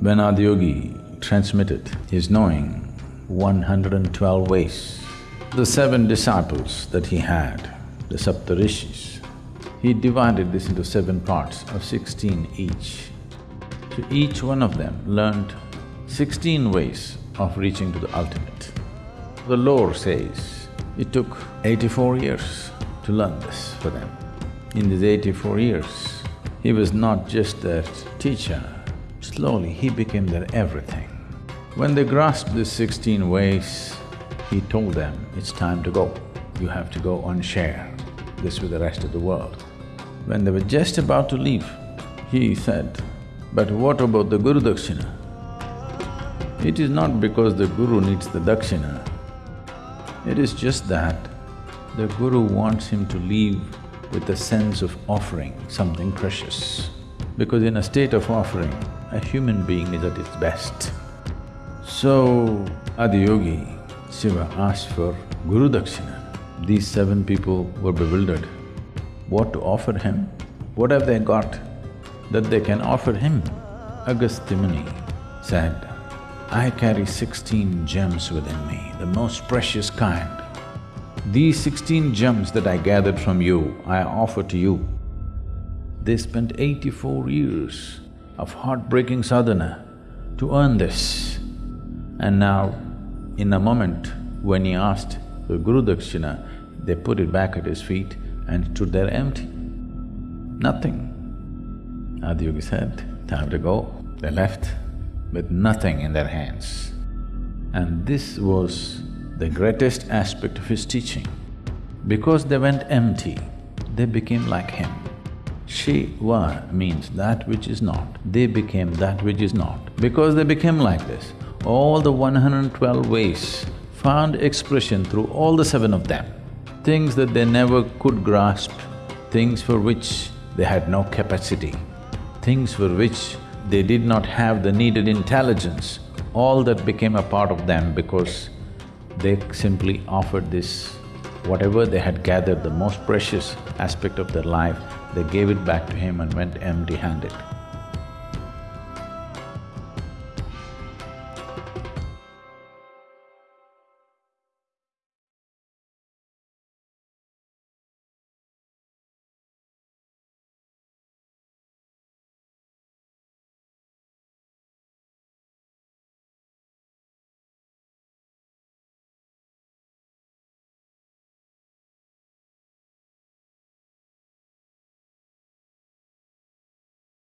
When Adiyogi transmitted his knowing 112 ways, the seven disciples that he had, the Saptarishis, he divided this into seven parts of sixteen each. So each one of them learned sixteen ways of reaching to the ultimate. The lore says it took eighty-four years to learn this for them. In these eighty-four years, he was not just their teacher, slowly he became their everything. When they grasped these sixteen ways, he told them, it's time to go. You have to go and share this with the rest of the world. When they were just about to leave, he said, but what about the Guru Dakshina? It is not because the Guru needs the Dakshina, it is just that the Guru wants him to leave with a sense of offering something precious. Because in a state of offering, a human being is at its best. So, Adiyogi, Shiva asked for Guru Dakshina. These seven people were bewildered. What to offer him? What have they got that they can offer him? Agastya said, I carry sixteen gems within me, the most precious kind. These sixteen gems that I gathered from you, I offer to you. They spent eighty-four years of heartbreaking sadhana to earn this. And now, in a moment, when he asked the Guru Dakshina, they put it back at his feet and stood there empty. Nothing. Adiyogi said, time to go. They left with nothing in their hands. And this was the greatest aspect of his teaching. Because they went empty, they became like him. Shiva means that which is not, they became that which is not. Because they became like this, all the 112 ways found expression through all the seven of them. Things that they never could grasp, things for which they had no capacity, things for which they did not have the needed intelligence, all that became a part of them because they simply offered this, whatever they had gathered, the most precious aspect of their life, they gave it back to him and went empty-handed.